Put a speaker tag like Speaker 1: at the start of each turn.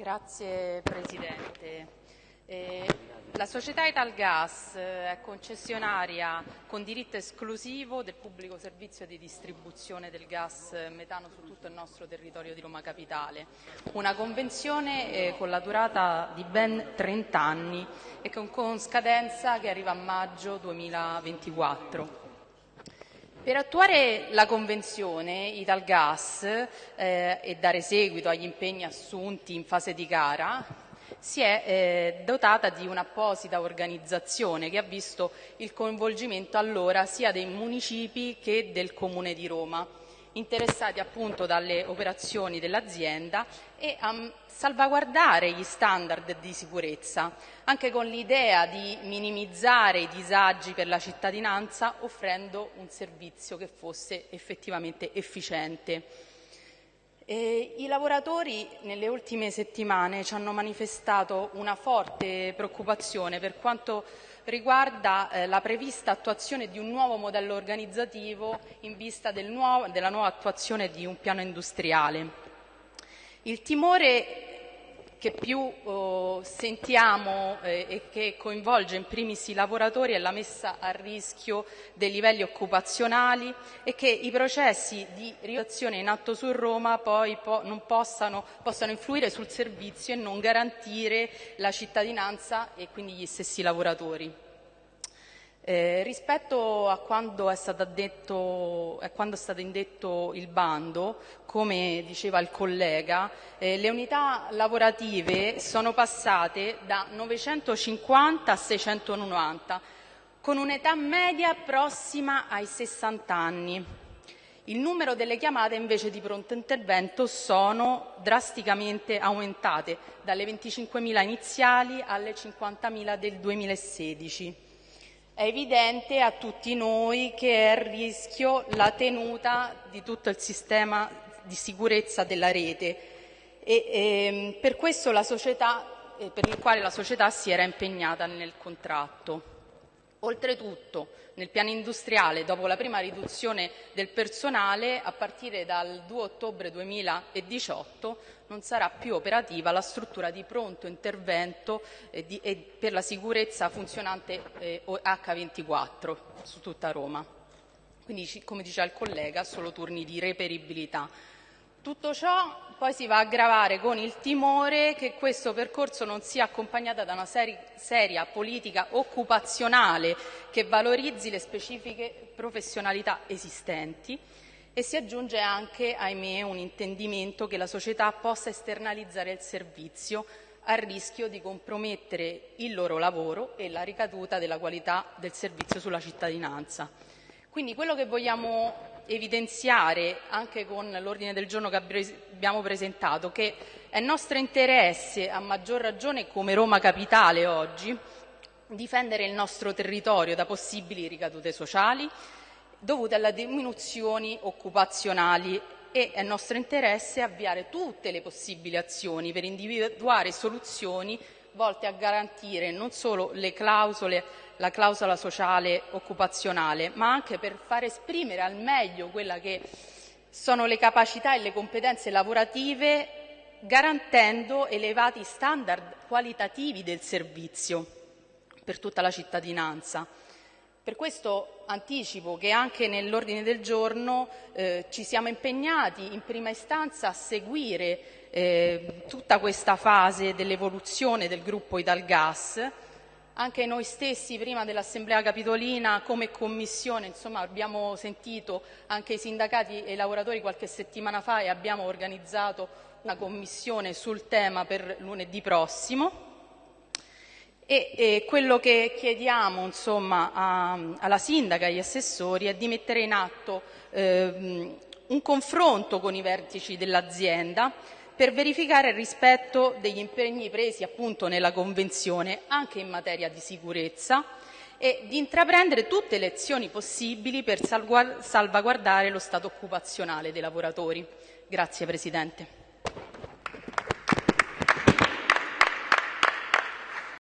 Speaker 1: Grazie Presidente. Eh, la società Italgas eh, è concessionaria con diritto esclusivo del pubblico servizio di distribuzione del gas metano su tutto il nostro territorio di Roma Capitale. Una convenzione eh, con la durata di ben 30 anni e con, con scadenza che arriva a maggio 2024. Per attuare la Convenzione Italgas eh, e dare seguito agli impegni assunti in fase di gara si è eh, dotata di un'apposita organizzazione che ha visto il coinvolgimento allora sia dei municipi che del Comune di Roma interessati appunto dalle operazioni dell'azienda e a salvaguardare gli standard di sicurezza, anche con l'idea di minimizzare i disagi per la cittadinanza offrendo un servizio che fosse effettivamente efficiente. E I lavoratori nelle ultime settimane ci hanno manifestato una forte preoccupazione per quanto riguarda eh, la prevista attuazione di un nuovo modello organizzativo in vista del nuovo, della nuova attuazione di un piano industriale. Il timore che più oh, sentiamo eh, e che coinvolge in primis i lavoratori è la messa a rischio dei livelli occupazionali e che i processi di riazione in atto su Roma poi po possano, possano influire sul servizio e non garantire la cittadinanza e quindi gli stessi lavoratori. Eh, rispetto a quando è, detto, a quando è, stato indetto il bando, come diceva il collega, eh, le unità lavorative sono passate da 950 a 690, con un'età media prossima ai 60 anni. Il numero delle chiamate invece di pronto intervento sono drasticamente aumentate, dalle 25.000 iniziali alle 50.000 del 2016. È evidente a tutti noi che è a rischio la tenuta di tutto il sistema di sicurezza della rete e ehm, per questo la società, eh, per il quale la società si era impegnata nel contratto. Oltretutto, nel piano industriale, dopo la prima riduzione del personale, a partire dal 2 ottobre 2018 non sarà più operativa la struttura di pronto intervento eh, di, eh, per la sicurezza funzionante eh, H24 su tutta Roma. Quindi, come diceva il collega, solo turni di reperibilità. Tutto ciò poi si va a aggravare con il timore che questo percorso non sia accompagnato da una seri seria politica occupazionale che valorizzi le specifiche professionalità esistenti e si aggiunge anche, ahimè, un intendimento che la società possa esternalizzare il servizio a rischio di compromettere il loro lavoro e la ricaduta della qualità del servizio sulla cittadinanza. Quindi quello che vogliamo evidenziare anche con l'ordine del giorno che abbiamo presentato che è nostro interesse, a maggior ragione come Roma Capitale oggi, difendere il nostro territorio da possibili ricadute sociali dovute alle diminuzioni occupazionali e è nostro interesse avviare tutte le possibili azioni per individuare soluzioni volte a garantire non solo le clausole, la clausola sociale occupazionale, ma anche per far esprimere al meglio quella che sono le capacità e le competenze lavorative garantendo elevati standard qualitativi del servizio per tutta la cittadinanza. Per questo anticipo che anche nell'ordine del giorno eh, ci siamo impegnati in prima istanza a seguire eh, tutta questa fase dell'evoluzione del gruppo Italgas. Anche noi stessi prima dell'Assemblea Capitolina come Commissione insomma, abbiamo sentito anche i sindacati e i lavoratori qualche settimana fa e abbiamo organizzato una commissione sul tema per lunedì prossimo. E, e quello che chiediamo insomma, a, alla sindaca e agli assessori è di mettere in atto eh, un confronto con i vertici dell'azienda per verificare il rispetto degli impegni presi appunto nella Convenzione anche in materia di sicurezza e di intraprendere tutte le azioni possibili per salvaguardare lo stato occupazionale dei lavoratori. Grazie Presidente.